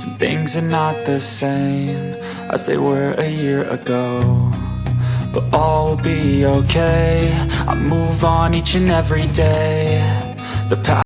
Some things are not the same As they were a year ago But all will be okay. I move on each and every day. The